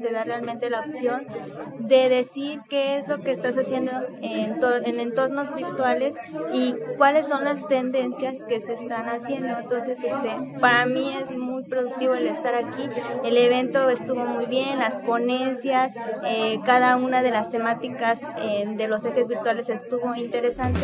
te da realmente la opción de decir qué es lo que estás haciendo en, en entornos virtuales y cuáles son las tendencias que se están haciendo. Entonces, este, para mí es muy productivo el estar aquí. El evento estuvo muy bien, las ponencias, eh, cada una de las temáticas eh, de los ejes virtuales estuvo interesante.